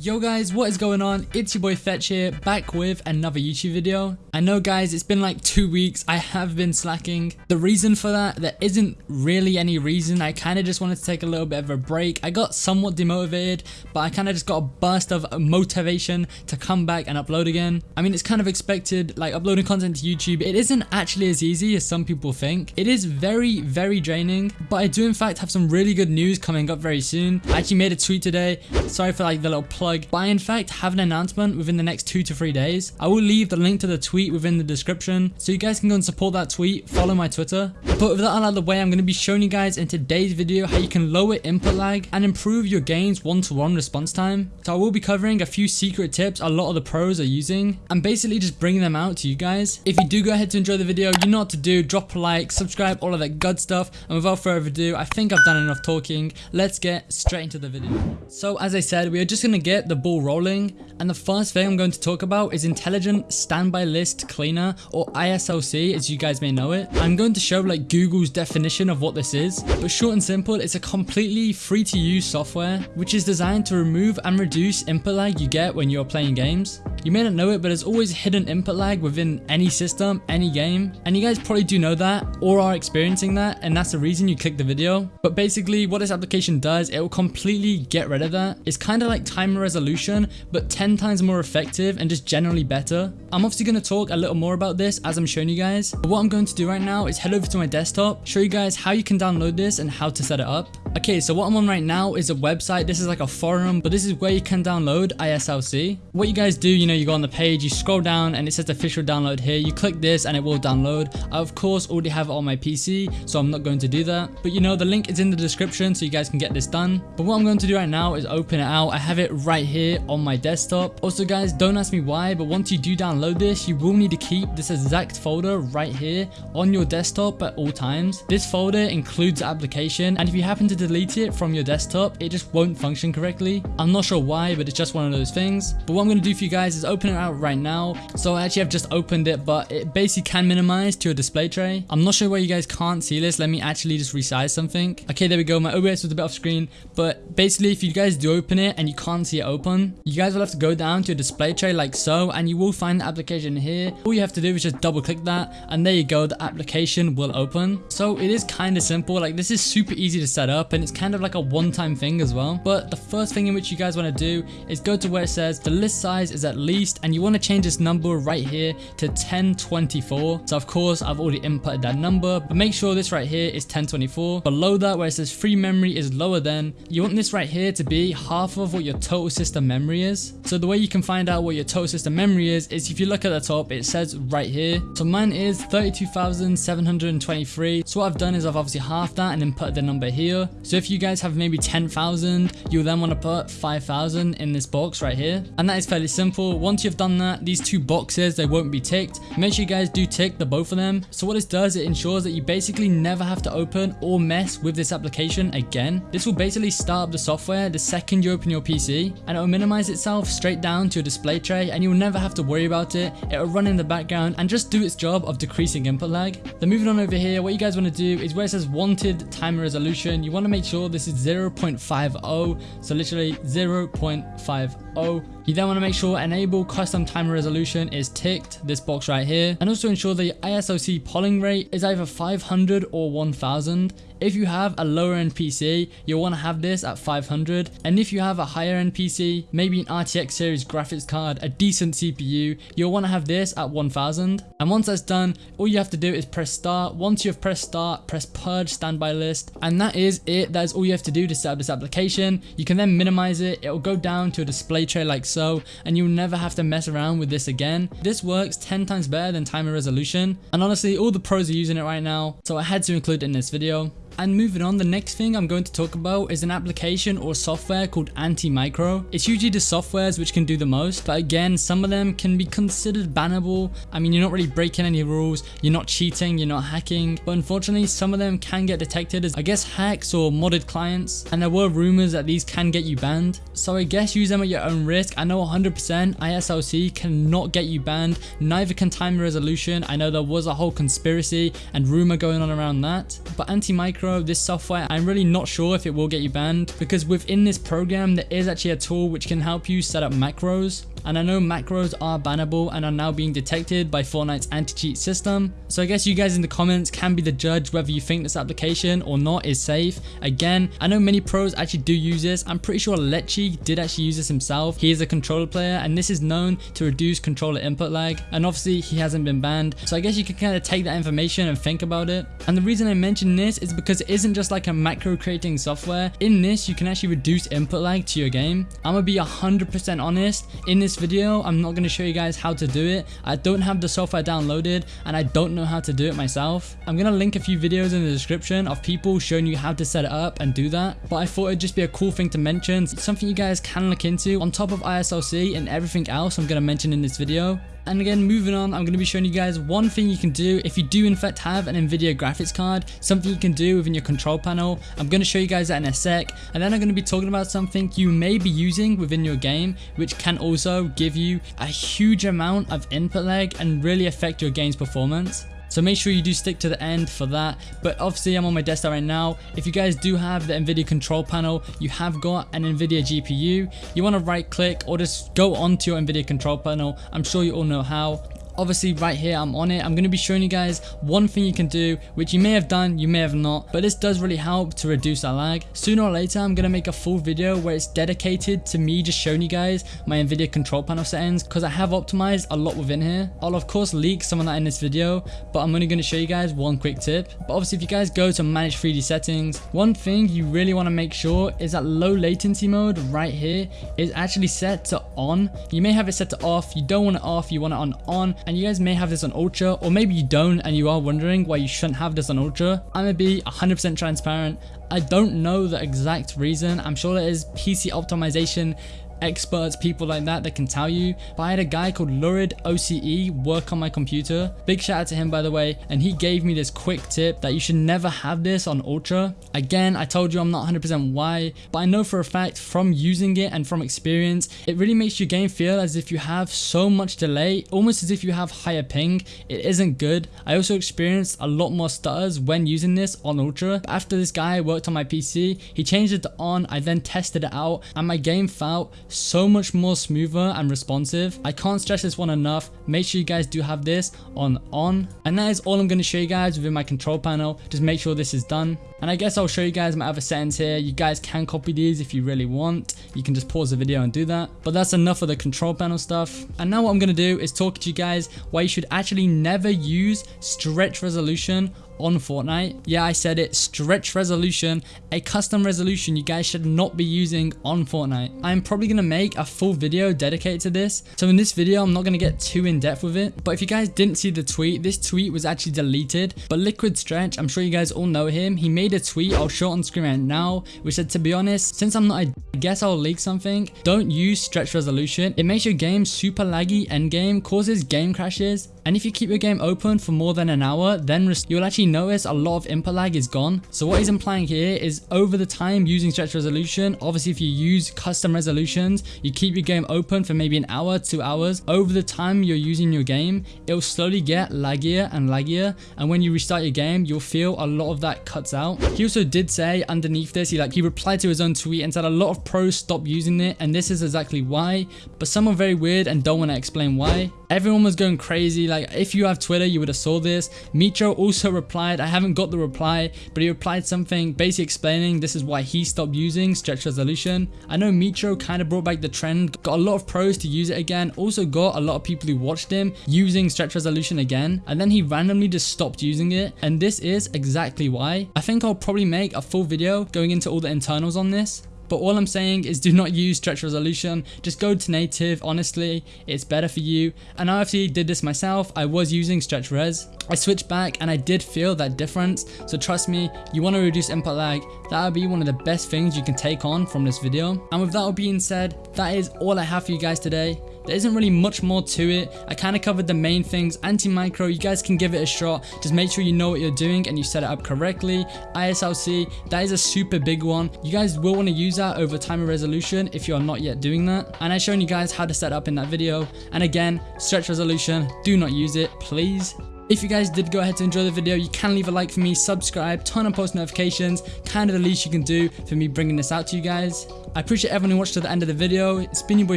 Yo guys, what is going on? It's your boy Fetch here, back with another YouTube video. I know guys, it's been like two weeks, I have been slacking. The reason for that, there isn't really any reason, I kind of just wanted to take a little bit of a break. I got somewhat demotivated, but I kind of just got a burst of motivation to come back and upload again. I mean, it's kind of expected, like uploading content to YouTube, it isn't actually as easy as some people think. It is very, very draining, but I do in fact have some really good news coming up very soon. I actually made a tweet today, sorry for like the little plug but I in fact have an announcement within the next two to three days. I will leave the link to the tweet within the description so you guys can go and support that tweet, follow my Twitter. But with that out of the way, I'm going to be showing you guys in today's video how you can lower input lag and improve your game's one-to-one -one response time. So I will be covering a few secret tips a lot of the pros are using and basically just bringing them out to you guys. If you do go ahead to enjoy the video, you know what to do, drop a like, subscribe, all of that good stuff. And without further ado, I think I've done enough talking. Let's get straight into the video. So as I said, we are just going to get get the ball rolling and the first thing I'm going to talk about is Intelligent Standby List Cleaner or ISLC as you guys may know it. I'm going to show like Google's definition of what this is but short and simple it's a completely free to use software which is designed to remove and reduce input lag you get when you're playing games. You may not know it, but there's always hidden input lag within any system, any game, and you guys probably do know that or are experiencing that, and that's the reason you click the video. But basically, what this application does, it will completely get rid of that. It's kind of like timer resolution, but 10 times more effective and just generally better. I'm obviously going to talk a little more about this as I'm showing you guys, but what I'm going to do right now is head over to my desktop, show you guys how you can download this and how to set it up. Okay, so what I'm on right now is a website. This is like a forum, but this is where you can download ISLC. What you guys do, you know, you go on the page, you scroll down and it says official download here. You click this and it will download. I, of course, already have it on my PC, so I'm not going to do that. But you know, the link is in the description so you guys can get this done. But what I'm going to do right now is open it out. I have it right here on my desktop. Also, guys, don't ask me why, but once you do download this, you will need to keep this exact folder right here on your desktop at all times. This folder includes application and if you happen to delete it from your desktop, it just won't function correctly. I'm not sure why, but it's just one of those things. But what I'm going to do for you guys is open it out right now. So I actually have just opened it, but it basically can minimize to a display tray. I'm not sure why you guys can't see this. Let me actually just resize something. Okay, there we go. My OBS was a bit off screen, but basically if you guys do open it and you can't see it open, you guys will have to go down to a display tray like so, and you will find the application here. All you have to do is just double click that, and there you go. The application will open. So it is kind of simple. Like this is super easy to set up, and it's kind of like a one-time thing as well. But the first thing in which you guys want to do is go to where it says the list size is at least and you want to change this number right here to 1024 so of course I've already inputted that number but make sure this right here is 1024 below that where it says free memory is lower than you want this right here to be half of what your total system memory is. So the way you can find out what your total system memory is is if you look at the top it says right here. So mine is 32,723 so what I've done is I've obviously halved that and then put the number here so if you guys have maybe 10,000 you'll then want to put 5,000 in this box right here. And that is fairly simple. Once you've done that these two boxes they won't be ticked. Make sure you guys do tick the both of them. So what this does it ensures that you basically never have to open or mess with this application again. This will basically start up the software the second you open your PC and it will minimize itself straight down to a display tray and you will never have to worry about it. It will run in the background and just do its job of decreasing input lag. Then moving on over here what you guys want to do is where it says wanted timer resolution you want to make sure this is 0.50 so literally 0.50 you then want to make sure enable custom timer resolution is ticked, this box right here, and also ensure the ISOC polling rate is either 500 or 1000. If you have a lower end PC, you'll want to have this at 500 and if you have a higher end PC, maybe an RTX series graphics card, a decent CPU, you'll want to have this at 1000 and once that's done, all you have to do is press start. Once you've pressed start, press purge standby list and that is it. That is all you have to do to set up this application. You can then minimize it. It will go down to a display tray like so and you'll never have to mess around with this again. This works 10 times better than timer resolution and honestly all the pros are using it right now so I had to include it in this video. And moving on, the next thing I'm going to talk about is an application or software called Anti-Micro. It's usually the softwares which can do the most, but again, some of them can be considered bannable. I mean, you're not really breaking any rules, you're not cheating, you're not hacking, but unfortunately, some of them can get detected as, I guess, hacks or modded clients, and there were rumors that these can get you banned. So I guess use them at your own risk. I know 100% ISLC cannot get you banned, neither can time resolution. I know there was a whole conspiracy and rumor going on around that, but Anti-Micro Micro, this software, I'm really not sure if it will get you banned because within this program, there is actually a tool which can help you set up macros and I know macros are bannable and are now being detected by Fortnite's anti-cheat system. So I guess you guys in the comments can be the judge whether you think this application or not is safe. Again, I know many pros actually do use this. I'm pretty sure Lechi did actually use this himself. He is a controller player and this is known to reduce controller input lag and obviously he hasn't been banned. So I guess you can kind of take that information and think about it. And the reason I mention this is because it isn't just like a macro creating software. In this, you can actually reduce input lag to your game. I'm gonna be 100% honest. In this video, I'm not going to show you guys how to do it. I don't have the software downloaded and I don't know how to do it myself. I'm going to link a few videos in the description of people showing you how to set it up and do that. But I thought it'd just be a cool thing to mention. It's something you guys can look into on top of ISLC and everything else I'm going to mention in this video. And again, moving on, I'm going to be showing you guys one thing you can do if you do in fact have an NVIDIA graphics card, something you can do within your control panel. I'm going to show you guys that in a sec. And then I'm going to be talking about something you may be using within your game, which can also give you a huge amount of input lag and really affect your game's performance. So make sure you do stick to the end for that. But obviously I'm on my desktop right now. If you guys do have the NVIDIA control panel, you have got an NVIDIA GPU, you want to right click or just go onto your NVIDIA control panel. I'm sure you all know how obviously right here I'm on it. I'm going to be showing you guys one thing you can do which you may have done you may have not but this does really help to reduce that lag. Sooner or later I'm going to make a full video where it's dedicated to me just showing you guys my nvidia control panel settings because I have optimized a lot within here. I'll of course leak some of that in this video but I'm only going to show you guys one quick tip. But obviously if you guys go to manage 3d settings one thing you really want to make sure is that low latency mode right here is actually set to on. You may have it set to off you don't want it off you want it on on and you guys may have this on ultra or maybe you don't and you are wondering why you shouldn't have this on ultra. I'm gonna be 100 percent transparent. I don't know the exact reason. I'm sure it is pc optimization experts, people like that that can tell you. But I had a guy called Lurid OCE work on my computer. Big shout out to him by the way. And he gave me this quick tip that you should never have this on Ultra. Again, I told you I'm not 100% why, but I know for a fact from using it and from experience, it really makes your game feel as if you have so much delay, almost as if you have higher ping. It isn't good. I also experienced a lot more stutters when using this on Ultra. But after this guy worked on my PC, he changed it to on, I then tested it out and my game felt so much more smoother and responsive. I can't stress this one enough. Make sure you guys do have this on on. And that is all I'm going to show you guys within my control panel. Just make sure this is done. And I guess I'll show you guys my other settings here. You guys can copy these if you really want. You can just pause the video and do that. But that's enough of the control panel stuff. And now what I'm going to do is talk to you guys why you should actually never use stretch resolution on Fortnite. Yeah, I said it, stretch resolution, a custom resolution you guys should not be using on Fortnite. I'm probably to make a full video dedicated to this. So in this video, I'm not to get too in depth with it. But if you guys didn't see the tweet, this tweet was actually deleted. But Liquid Stretch, I'm sure you guys all know him. He made a tweet, I'll show it on screen right now, which said, to be honest, since I'm not, I guess I'll leak something. Don't use stretch resolution. It makes your game super laggy end game, causes game crashes, and if you keep your game open for more than an hour, then you'll actually notice a lot of input lag is gone. So what he's implying here is over the time using stretch resolution, obviously if you use custom resolutions, you keep your game open for maybe an hour, two hours, over the time you're using your game, it'll slowly get laggier and laggier. And when you restart your game, you'll feel a lot of that cuts out. He also did say underneath this, he like he replied to his own tweet and said a lot of pros stop using it and this is exactly why. But some are very weird and don't want to explain why. Everyone was going crazy. Like if you have Twitter, you would have saw this. Mitro also replied. I haven't got the reply, but he replied something basically explaining this is why he stopped using stretch resolution. I know Mitro kind of brought back the trend, got a lot of pros to use it again. Also got a lot of people who watched him using stretch resolution again. And then he randomly just stopped using it. And this is exactly why. I think I'll probably make a full video going into all the internals on this. But all I'm saying is do not use stretch resolution. Just go to native. Honestly, it's better for you. And I actually did this myself. I was using stretch res. I switched back and I did feel that difference. So trust me, you want to reduce input lag. That would be one of the best things you can take on from this video. And with that all being said, that is all I have for you guys today. There isn't really much more to it. I kind of covered the main things. Anti-micro, you guys can give it a shot. Just make sure you know what you're doing and you set it up correctly. ISLC, that is a super big one. You guys will want to use that over timer resolution if you are not yet doing that. And I've shown you guys how to set up in that video. And again, stretch resolution, do not use it, please. If you guys did go ahead to enjoy the video, you can leave a like for me, subscribe, turn on post notifications, kind of the least you can do for me bringing this out to you guys. I appreciate everyone who watched to the end of the video. It's been your boy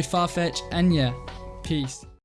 Farfetch, and yeah, peace.